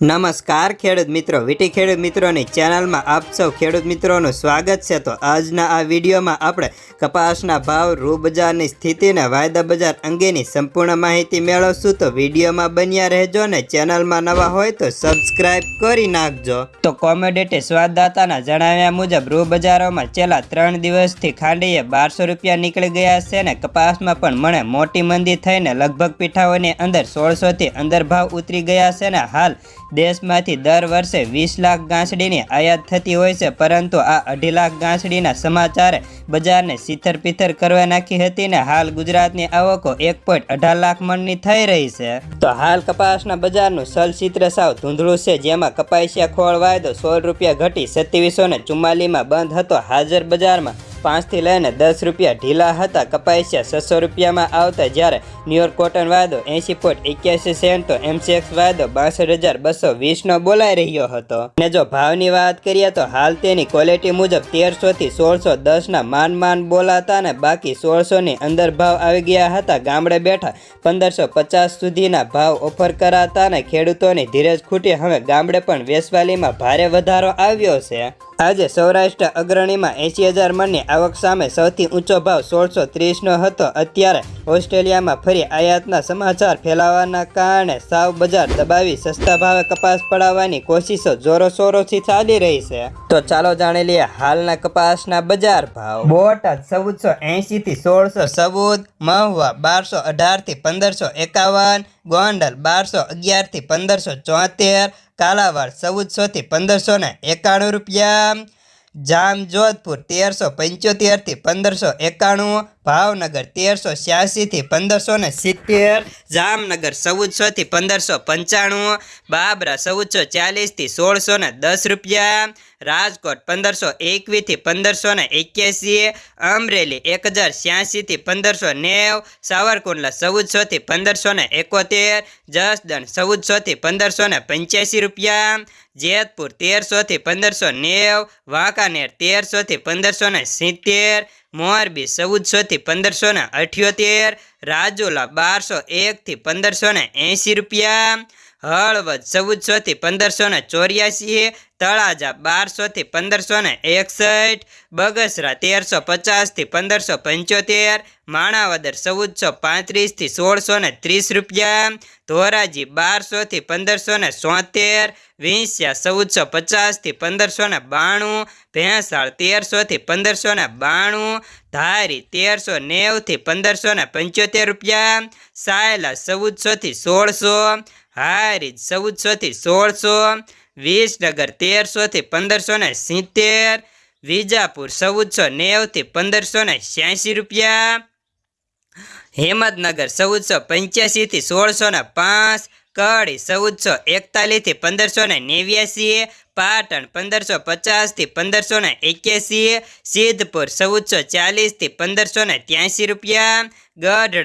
નમસ્કાર ખેડૂત મિત્રો, વીટી ખેડૂત મિત્રોની ચેનલમાં આપ સૌ ખેડૂત મિત્રોનું સ્વાગત છે. તો આજના આ વિડીયોમાં આપણે કપાસના ભાવ રૂ બજારની સ્થિતિને વાયદા બજાર અંગેની સંપૂર્ણ માહિતી મેળવશું. તો વિડીયોમાં બન્યા રહેજો ને ચેનલમાં નવા હોય તો સબસ્ક્રાઇબ કરી નાખજો. તો કોમોડિટી સ્વાદદાતાના જણાવ્યા મુજબ રૂ બજારોમાં છેલ્લા ત્રણ દિવસથી ખાંડીએ બારસો રૂપિયા નીકળી ગયા છે ને કપાસમાં પણ મને મોટી મંદી થઈને લગભગ પીઠાઓની અંદર સોળસોથી અંદર ભાવ ઉતરી ગયા છે ને હાલ દેશમાંથી દર વર્ષે વીસ લાખ ગાંસડીની આયાત થતી હોય છે, પરંતુ આ અઢી લાખ ગાંસડીના સમાચારે બજારને સિથર પિથર કરવા નાખી હતી ને હાલ ગુજરાતની આવકો એક પોઈન્ટ અઢાર લાખ મણની થઈ રહી છે. તો હાલ કપાસના બજારનું સલચિત્ર સાવ ધૂંધળું છે, જેમાં કપાસિયા ખોળ વાયદો સોળ રૂપિયા ઘટી સત્યાવીસો ને બંધ હતો. હાજર બજારમાં પાંચથી લઈને દસ રૂપિયા ઢીલા હતા. કપાસિયા છસો રૂપિયામાં આવતા જ્યારે ન્યુયોર્ક કોટન વાયદો એંશી પોઈન્ટ એક્યાસી સેન્ટ એમસીએક્સ વાયદો બાસઠ હજાર બસો વીસનો બોલાઈ રહ્યો હતો. ને જો ભાવની વાત કરીએ તો હાલ તેની ક્વોલિટી મુજબ તેરસોથી સોળસો દસના માન માન બોલાતા ને બાકી સોળસોની અંદર ભાવ આવી ગયા હતા. ગામડે બેઠા પંદરસો પચાસ સુધીના ભાવ ઓફર કરાતા ને ખેડૂતોની ધીરજ ખૂટી હવે ગામડે પણ વેસવાલીમાં ભારે વધારો આવ્યો છે. આજે સૌરાષ્ટ્ર અગ્રણીમાં એંશી હજાર મણની આવક સામે સૌથી ઊંચો ભાવ સોળસો ત્રીસનો હતો. અત્યારે ઓસ્ટ્રેલિયામાં ફરી આયાતના સમાચાર ફેલાવાના કારણે સાવ બજાર દબાવી સસ્તા ભાવે કપાસ પડાવવાની કોશિશો જોરોશોરોથી ચાલી રહી છે. તો ચાલો જાણી લઈએ હાલના કપાસના બજાર ભાવ. બોટાદ ચૌદસો એંશીથી સોળસો ચૌદ, મહુવા બારસો અઢારથી પંદરસો એકાવન, ગોંડલ બારસો અગિયારથી પંદરસો ચોતેર, કાલાવાડ ચૌદસોથી પંદરસો ને એકાણું રૂપિયા. જામ જોધપુર તેરસો પંચોતેરથી પંદરસો એકાણું, ભાવનગર તેરસો છ્યાસીથી પંદરસો ને સિત્તેર, જામનગર ચૌદસોથી પંદરસો પંચાણું, બાબરા ચૌદસો ચાલીસથી સોળસો ને દસ રૂપિયા, રાજકોટ પંદરસો એકવીસથી પંદરસો ને એક્યાસી, અમરેલી એક હજાર છ્યાસીથી પંદરસો નેવ, સાવરકુંડલા ચૌદસોથી પંદરસો ને એકોતેર, જસદણ ચૌદસોથી પંદરસો ને પંચ્યાસી રૂપિયા, જેતપુર તેરસોથી પંદરસો નેવ વાંકાનેર તેરસોથી પંદરસો ને સિત્તેર, મોરબી પંદરસો ને અઠ્યોતેર, રાજુલા બારસો એકથી પંદરસો ને એંશી રૂપિયા હળવદ ચૌદસોથી પંદરસો ને ચોર્યાસી તળાજા બારસોથી પંદરસો ને એકસઠ, બગસરા તેરસો પચાસથી પંદરસો પંચોતેર, માણાવદર ચૌદસો પાંત્રીસથી સોળસો ને ત્રીસ રૂપિયા, ધોરાજી બારસોથી પંદરસો ને સોતેર, વિંસ્યા ચૌદસો પચાસથી પંદરસો ને બાણું, ભેંસાળ તેરસોથી પંદરસો ને બાણું, ધારી તેરસો નેવથી પંદરસો ને પંચોતેર રૂપિયા, સાયલા ચૌદસોથી સોળસો હારીજ ચૌદસોથી સોળસો, વિસનગર તેરસોથી પંદરસો ને સિત્તેર, વિજાપુર ચૌદસો નેવથી પંદરસો ને છ્યાસી રૂપિયા, હિંમતનગર ચૌદસો પંચ્યાસીથી સોળસો ને પાંચ, કડી ચૌદસો એકતાલીસથી પંદરસો ને નેવ્યાસી, પાટણ પંદરસો પચાસથી પંદરસો ને એક્યાસી, સિદ્ધપુર ચૌદસો ચાલીસથી પંદરસો ને ત્યાંસી રૂપિયા, ગઢડા